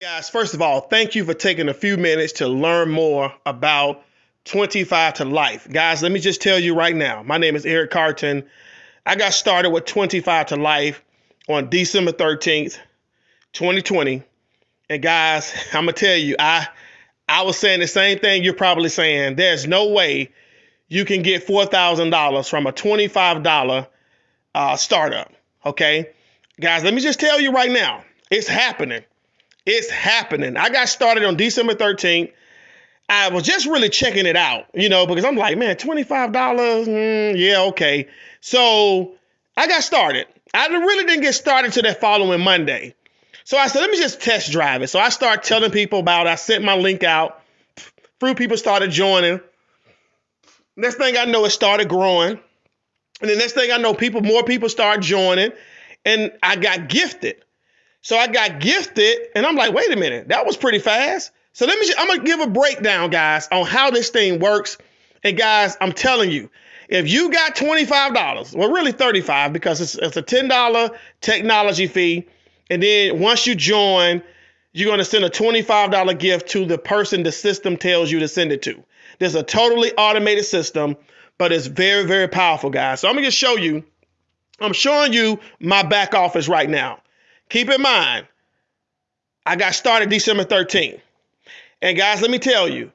Guys, first of all, thank you for taking a few minutes to learn more about 25 to life. Guys, let me just tell you right now. My name is Eric Carton. I got started with 25 to life on December 13th, 2020. And guys, I'm gonna tell you, I I was saying the same thing you're probably saying. There's no way you can get $4,000 from a $25 uh, startup. Okay, guys, let me just tell you right now, it's happening. It's happening. I got started on December 13th. I was just really checking it out, you know, because I'm like, man, $25, mm, yeah, okay. So I got started. I really didn't get started till that following Monday. So I said, let me just test drive it. So I started telling people about it. I sent my link out. Few people started joining. Next thing I know, it started growing. And the next thing I know, people, more people start joining. And I got gifted. So I got gifted, and I'm like, wait a minute, that was pretty fast. So let me, just, I'm gonna give a breakdown, guys, on how this thing works. And guys, I'm telling you, if you got $25, well, really 35 because it's, it's a $10 technology fee. And then once you join, you're to send a $25 gift to the person the system tells you to send it to. There's a totally automated system, but it's very, very powerful, guys. So I'm to just show you, I'm showing you my back office right now. Keep in mind, I got started December 13th. And guys, let me tell you,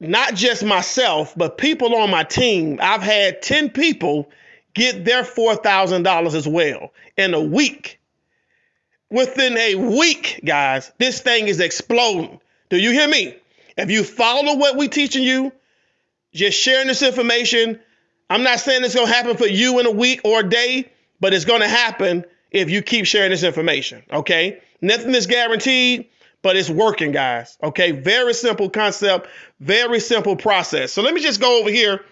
not just myself, but people on my team, I've had 10 people get their $4,000 as well in a week. Within a week, guys, this thing is exploding. Do you hear me? If you follow what we're teaching you, just sharing this information, I'm not saying it's going to happen for you in a week or a day, but it's going to happen if you keep sharing this information. Okay. Nothing is guaranteed, but it's working, guys. Okay. Very simple concept, very simple process. So let me just go over here.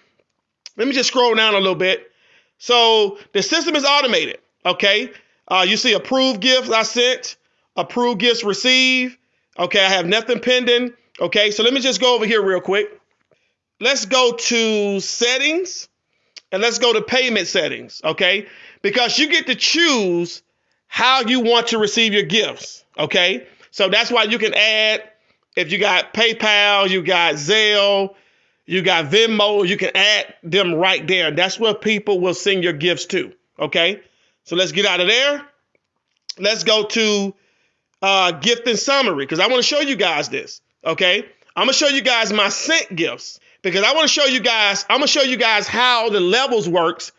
Let me just scroll down a little bit. So the system is automated. Okay. Uh, you see approved gifts I sent, approved gifts received. Okay. I have nothing pending. Okay. So let me just go over here real quick. Let's go to settings and let's go to payment settings. Okay because you get to choose how you want to receive your gifts. Okay. So that's why you can add, if you got PayPal, you got Zelle, you got Venmo, you can add them right there. That's where people will send your gifts to. Okay. So let's get out of there. Let's go to uh, gift and summary because I want to show you guys this. Okay. I'm to show you guys my sent gifts because I want to show you guys, I'm going to show you guys how the levels works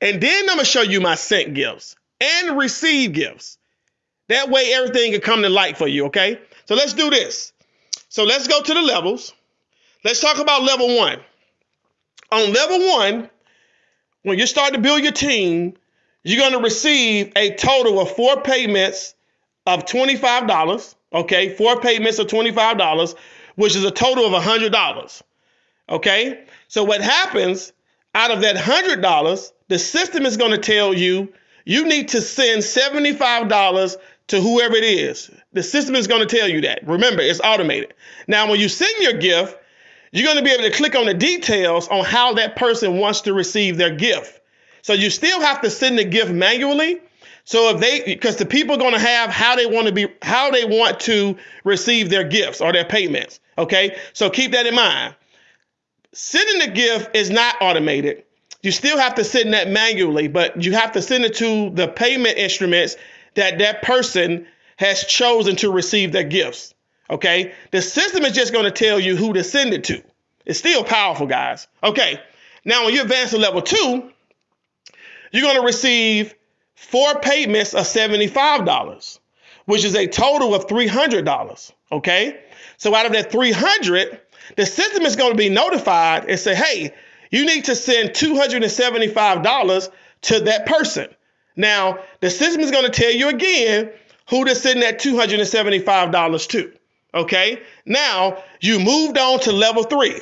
and then I'm going to show you my sent gifts and receive gifts. That way everything can come to light for you, okay? So let's do this. So let's go to the levels. Let's talk about level one. On level one, when you start to build your team, you're going to receive a total of four payments of $25, okay? Four payments of $25, which is a total of $100, okay? So what happens out of that $100, the system is going to tell you you need to send $75 to whoever it is. The system is going to tell you that. Remember, it's automated. Now, when you send your gift, you're going to be able to click on the details on how that person wants to receive their gift. So you still have to send the gift manually. So if they because the people are going to have how they want to be how they want to receive their gifts or their payments. Okay? So keep that in mind. Sending the gift is not automated. You still have to send that manually, but you have to send it to the payment instruments that that person has chosen to receive their gifts. Okay. The system is just going to tell you who to send it to. It's still powerful, guys. Okay. Now, when you advance to level two, you're going to receive four payments of $75, which is a total of $300. Okay. So out of that 300, the system is going to be notified and say, hey, you need to send $275 to that person. Now, the system is going to tell you again who to send that $275 to. Okay. Now, you moved on to level three.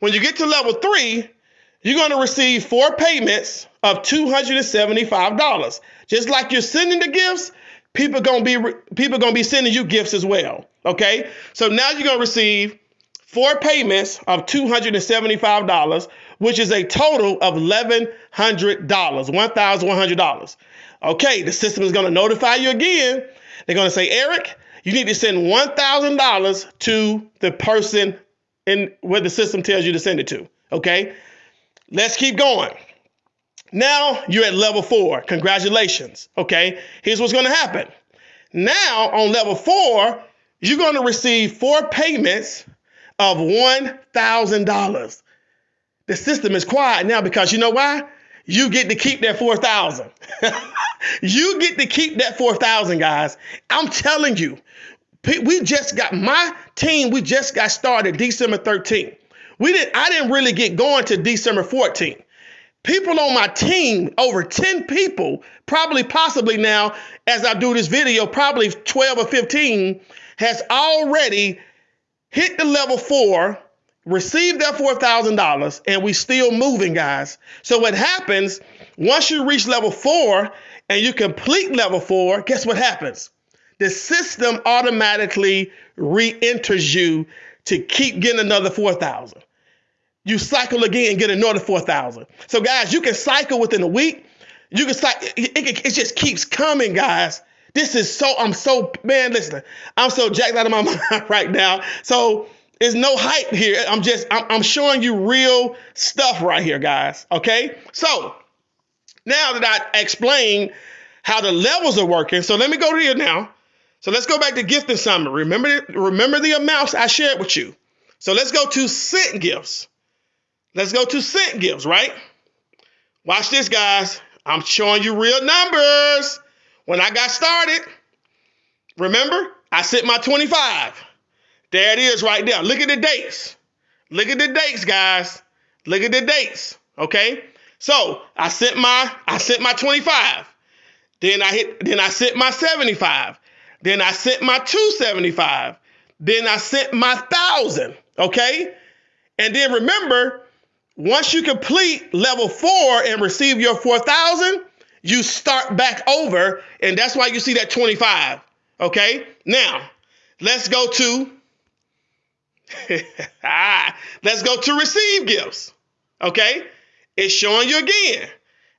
When you get to level three, you're going to receive four payments of $275. Just like you're sending the gifts, people going to be people going to be sending you gifts as well. Okay? So now you're going to receive four payments of $275, which is a total of $1,100, $1,100. Okay, the system is going to notify you again. They're going to say, Eric, you need to send $1,000 to the person in where the system tells you to send it to. Okay. Let's keep going. Now you're at level four. Congratulations. Okay. Here's what's going to happen. Now on level four, you're going to receive four payments of $1,000. The system is quiet now because you know why? You get to keep that 4,000. you get to keep that 4,000, guys. I'm telling you, we just got my team, we just got started December 13th. We didn't I didn't really get going to December 14th. People on my team, over 10 people, probably possibly now, as I do this video, probably 12 or 15, has already hit the level four, receive that $4,000, and we still moving, guys. So what happens, once you reach level four and you complete level four, guess what happens? The system automatically re-enters you to keep getting another 4,000 you cycle again and get another 4,000. So, guys, you can cycle within a week. You can cycle, it, it, it, just keeps coming, guys. This is so, I'm so, man, listen, I'm so jacked out of my mind right now. So, there's no hype here. I'm just, I'm, I'm showing you real stuff right here, guys. Okay. So, now that I explained how the levels are working, so let me go here now. So let's go back to gifting summary. Remember, remember the amounts I shared with you. So let's go to sent gifts. Let's go to sent gifts, right? Watch this, guys. I'm showing you real numbers. When I got started, remember, I sent my 25. There it is right there. Look at the dates. Look at the dates, guys. Look at the dates. Okay. So I sent my I sent my 25. Then I hit then I sent my 75. Then I sent my 275. Then I sent my thousand. Okay. And then remember, once you complete level four and receive your 4,000, you start back over. And that's why you see that 25. Okay. Now, let's go to, let's go to receive gifts. Okay. It's showing you again.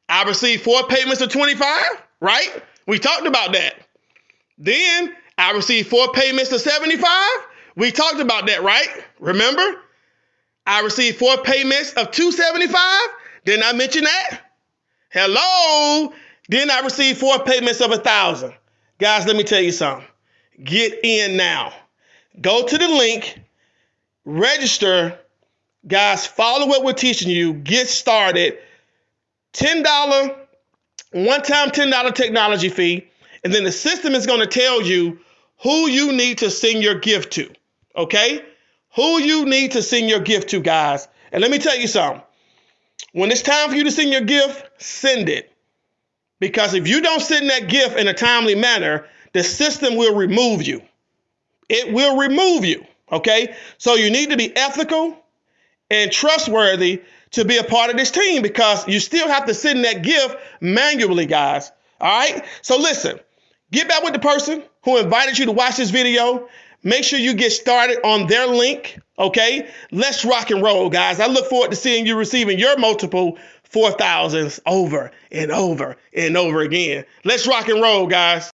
I received four payments of 25, right? We talked about that. Then I received four payments of 75. We talked about that, right? Remember? I received four payments of 275. Didn't I mention that? Hello. Then I received four payments of a thousand. Guys, let me tell you something. Get in now. Go to the link, register. Guys, follow what we're teaching you. Get started. $10, one time $10 technology fee. And then the system is going to tell you who you need to send your gift to. Okay? who you need to send your gift to, guys. And let me tell you something. When it's time for you to send your gift, send it. Because if you don't send that gift in a timely manner, the system will remove you. It will remove you. Okay? So you need to be ethical and trustworthy to be a part of this team because you still have to send that gift manually, guys. All right? So listen, get back with the person who invited you to watch this video. Make sure you get started on their link. Okay. Let's rock and roll, guys. I look forward to seeing you receiving your multiple 4,000s over and over and over again. Let's rock and roll, guys.